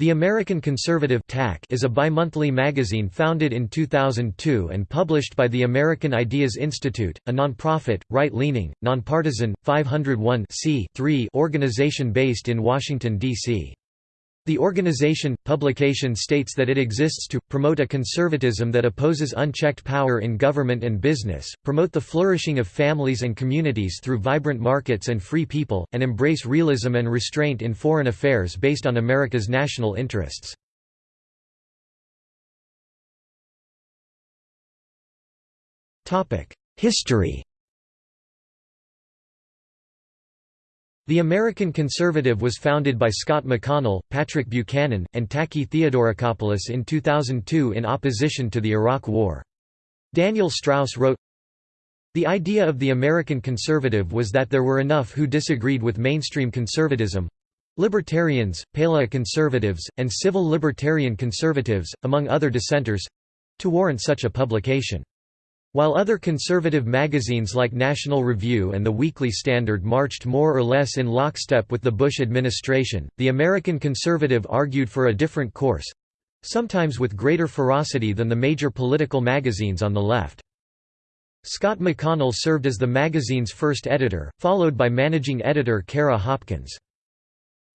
The American Conservative TAC is a bimonthly magazine founded in 2002 and published by the American Ideas Institute, a nonprofit, right-leaning, nonpartisan, 501 organization based in Washington, D.C. The organization, publication states that it exists to, promote a conservatism that opposes unchecked power in government and business, promote the flourishing of families and communities through vibrant markets and free people, and embrace realism and restraint in foreign affairs based on America's national interests. History The American Conservative was founded by Scott McConnell, Patrick Buchanan, and Taki Theodoracopulos in 2002 in opposition to the Iraq War. Daniel Strauss wrote, The idea of the American conservative was that there were enough who disagreed with mainstream conservatism—libertarians, paleo-conservatives, and civil libertarian conservatives, among other dissenters—to warrant such a publication. While other conservative magazines like National Review and The Weekly Standard marched more or less in lockstep with the Bush administration, the American Conservative argued for a different course—sometimes with greater ferocity than the major political magazines on the left. Scott McConnell served as the magazine's first editor, followed by managing editor Kara Hopkins.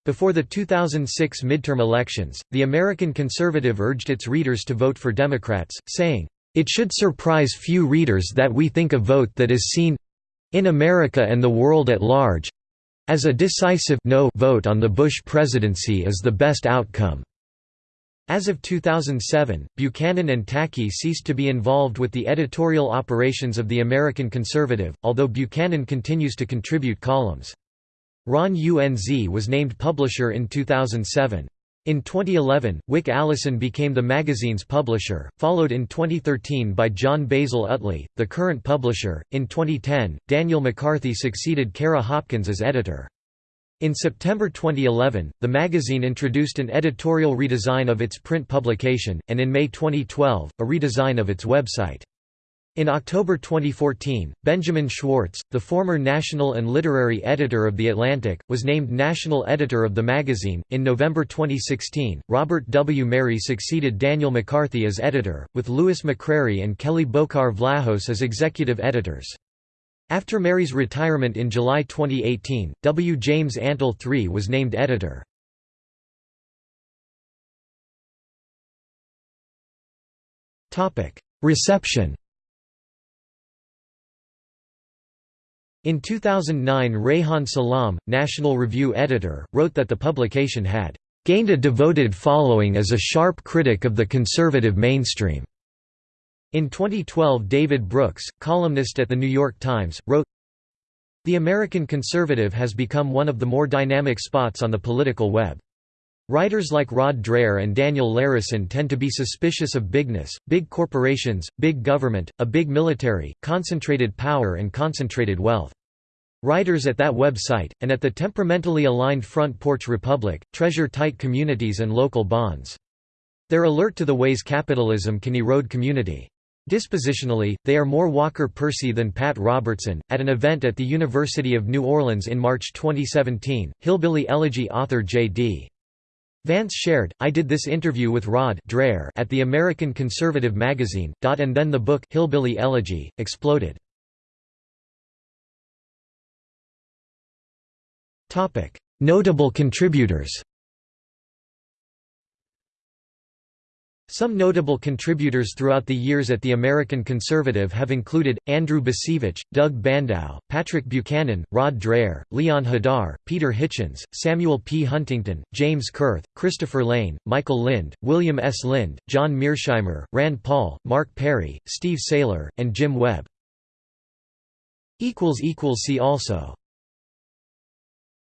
Before the 2006 midterm elections, the American Conservative urged its readers to vote for Democrats, saying, it should surprise few readers that we think a vote that is seen—in America and the world at large—as a decisive no vote on the Bush presidency is the best outcome. As of 2007, Buchanan and Taki ceased to be involved with the editorial operations of the American Conservative, although Buchanan continues to contribute columns. Ron Unz was named publisher in 2007. In 2011, Wick Allison became the magazine's publisher, followed in 2013 by John Basil Utley, the current publisher. In 2010, Daniel McCarthy succeeded Kara Hopkins as editor. In September 2011, the magazine introduced an editorial redesign of its print publication, and in May 2012, a redesign of its website. In October 2014, Benjamin Schwarz, the former national and literary editor of The Atlantic, was named national editor of the magazine. In November 2016, Robert W. Merry succeeded Daniel McCarthy as editor, with Lewis McCrary and Kelley Beaucar Vlahos as executive editors. After Merry's retirement in July 2018, W. James Antle III was named editor. Reception In 2009 Reihan Salam, National Review editor, wrote that the publication had "...gained a devoted following as a sharp critic of the conservative mainstream." In 2012 David Brooks, columnist at The New York Times, wrote, The American conservative has become one of the more dynamic spots on the political web. Writers like Rod Dreher and Daniel Larison tend to be suspicious of bigness, big corporations, big government, a big military, concentrated power and concentrated wealth. Writers at that website, and at the temperamentally aligned Front Porch Republic, treasure tight communities and local bonds. They're alert to the ways capitalism can erode community. Dispositionally, they are more Walker Percy than Pat Robertson. At an event at the University of New Orleans in March 2017, Hillbilly Elegy author J.D. Vance shared, I did this interview with Rod Dreher at the American Conservative magazine, and then the book Hillbilly Elegy, exploded. Notable contributors Some notable contributors throughout the years at the American Conservative have included, Andrew Bacevich, Doug Bandow, Patrick Buchanan, Rod Dreher, Leon Hadar, Peter Hitchens, Samuel P. Huntington, James Kurth, Christopher Layne, Michael Lind, William S. Lind, John Mearsheimer, Rand Paul, Mark Perry, Steve Sailer, and Jim Webb. See also